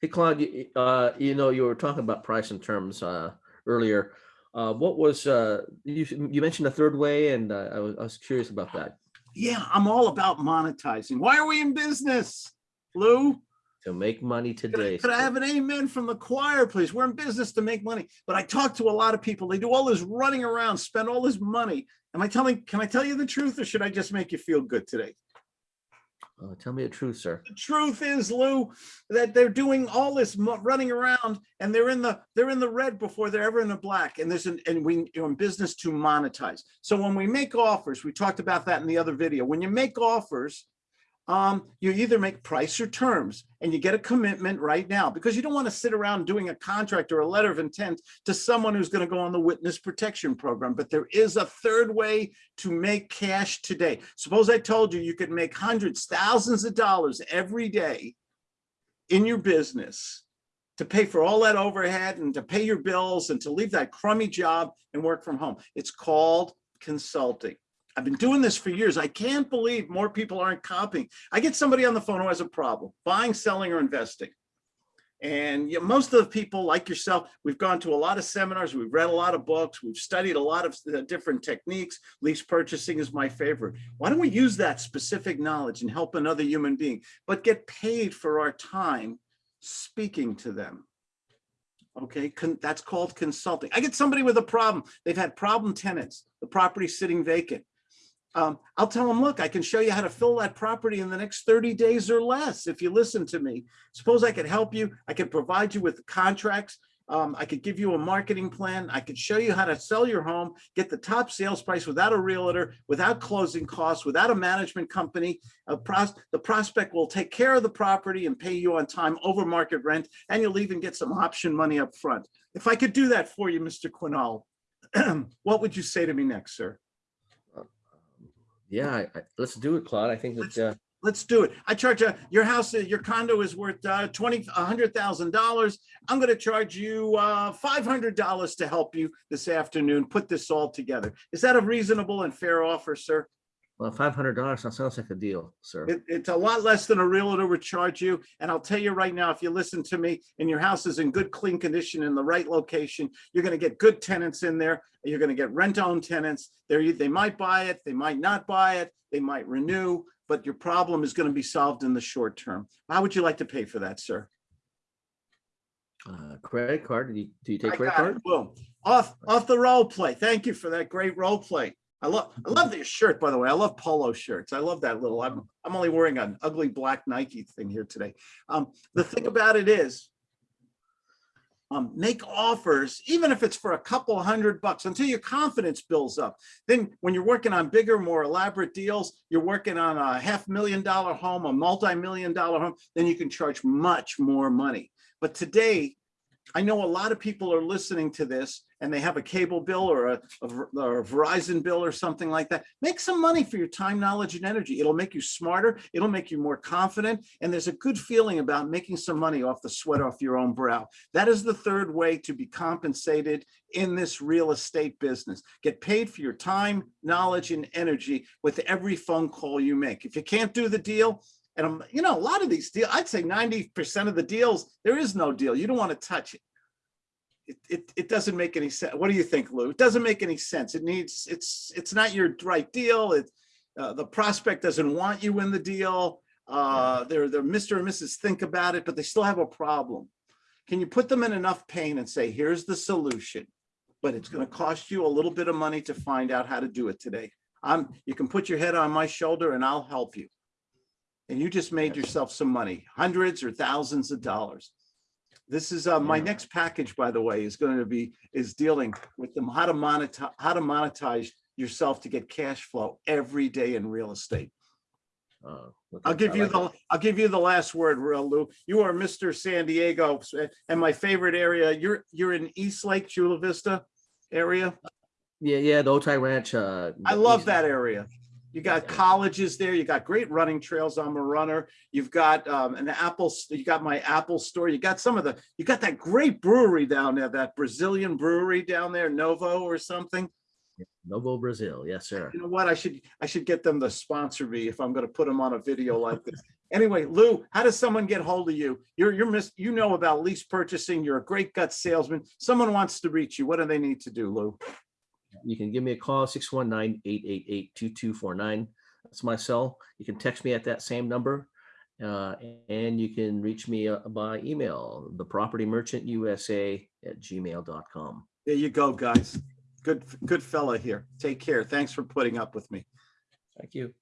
Hey, Claude, you, uh, you know, you were talking about price and terms, uh, earlier. Uh, what was, uh, you, you mentioned the third way and uh, I was, I was curious about that. Yeah, I'm all about monetizing. Why are we in business, Lou? To make money Could I, today. could I have an amen from the choir, please? We're in business to make money, but I talk to a lot of people. They do all this running around, spend all this money. Am I telling, can I tell you the truth or should I just make you feel good today? Uh, Tell me the truth, sir. The truth is, Lou, that they're doing all this running around and they're in the, they're in the red before they're ever in the black. And there's an, and we, you're in business to monetize. So when we make offers, we talked about that in the other video. When you make offers, um, you either make price or terms and you get a commitment right now because you don't want to sit around doing a contract or a letter of intent to someone who's going to go on the witness protection program. But there is a third way to make cash today. Suppose I told you you could make hundreds, thousands of dollars every day in your business to pay for all that overhead and to pay your bills and to leave that crummy job and work from home. It's called consulting. I've been doing this for years. I can't believe more people aren't copying. I get somebody on the phone who has a problem, buying, selling, or investing. And you know, most of the people like yourself, we've gone to a lot of seminars, we've read a lot of books, we've studied a lot of uh, different techniques. Lease purchasing is my favorite. Why don't we use that specific knowledge and help another human being, but get paid for our time speaking to them? Okay, con- that's called consulting. I get somebody with a problem. They've had problem tenants, the property's sitting vacant. Um, I'll tell them, look, I can show you how to fill that property in the next 30 days or less if you listen to me. Suppose I could help you. I could provide you with contracts. Um, I could give you a marketing plan. I could show you how to sell your home, get the top sales price without a realtor, without closing costs, without a management company. A pros- the prospect will take care of the property and pay you on time over market rent, and you'll even get some option money up front. If I could do that for you, Mr. Quinall, what would you say to me next, sir? Yeah, I, I, let's do it, Claude. I think that, uh, Let's do it. I charge a, your house, uh, your condo is worth uh, twenty, a hundred thousand dollars. I'm gonna charge you uh, five hundred dollars to help you this afternoon, put this all together. Is that a reasonable and fair offer, sir? Well, five hundred dollars, sounds like a deal, sir. It, it's a lot less than a realtor would charge you. And I'll tell you right now, if you listen to me and your house is in good, clean condition in the right location, you're gonna get good tenants in there. You're gonna get rent-owned tenants. They're, they might buy it, they might not buy it, they might renew, but your problem is gonna be solved in the short term. How would you like to pay for that, sir? Uh, credit card, do you, do you take I credit got it. card? Boom. Off, off the role play. Thank you for that great role play. I love, I love your shirt, by the way. I love polo shirts. I love that little, I'm, I'm only wearing an ugly black Nike thing here today. Um, the thing about it is, um, make offers, even if it's for a couple hundred bucks until your confidence builds up. Then when you're working on bigger, more elaborate deals, you're working on a half million dollar home, a multi-million dollar home, then you can charge much more money. But today, I know a lot of people are listening to this and they have a cable bill or a, a or a Verizon bill or something like that. Make some money for your time, knowledge, and energy. It'll make you smarter. It'll make you more confident. And there's a good feeling about making some money off the sweat off your own brow. That is the third way to be compensated in this real estate business. Get paid for your time, knowledge, and energy with every phone call you make. If you can't do the deal, and I'm, you know, a lot of these deals, I'd say 90% of the deals, there is no deal. You don't want to touch it. It, it, it doesn't make any sense. What do you think, Lou? It doesn't make any sense. It needs, it's, it's not your right deal. It, uh, the prospect doesn't want you in the deal. Uh, they're, they're Mr. and Mrs. Think about it, but they still have a problem. Can you put them in enough pain and say, here's the solution? But it's going to cost you a little bit of money to find out how to do it today. I'm, you can put your head on my shoulder and I'll help you and you just made yourself some money, hundreds or thousands of dollars. This is, uh, my next package, by the way, is going to be, is dealing with them, how to monetize, how to monetize yourself to get cash flow every day in real estate. Uh, I'll give you like the, it. I'll give you the last word, real Lou. You are Mr. San Diego and my favorite area, you're, you're in East Lake, Chula Vista area. Yeah, yeah, the Otay Ranch, uh. I love east- that area. You got colleges there, you got great running trails. I'm a runner. You've got um, an Apple, you got my Apple store. You got some of the, you got that great brewery down there, that Brazilian brewery down there, Novo or something. Novo Brazil, yes, sir. You know what? I should, I should get them to sponsor me if I'm gonna put them on a video like this. Anyway, Lou, how does someone get hold of you? You're, you're miss, you know about lease purchasing. You're a great gut salesman. Someone wants to reach you. What do they need to do, Lou? You can give me a call, 619-888-2249. That's my cell. You can text me at that same number. Uh, and you can reach me uh, by email, the property merchant USA at gmail.com. There you go, guys. Good, good fella here. Take care. Thanks for putting up with me. Thank you.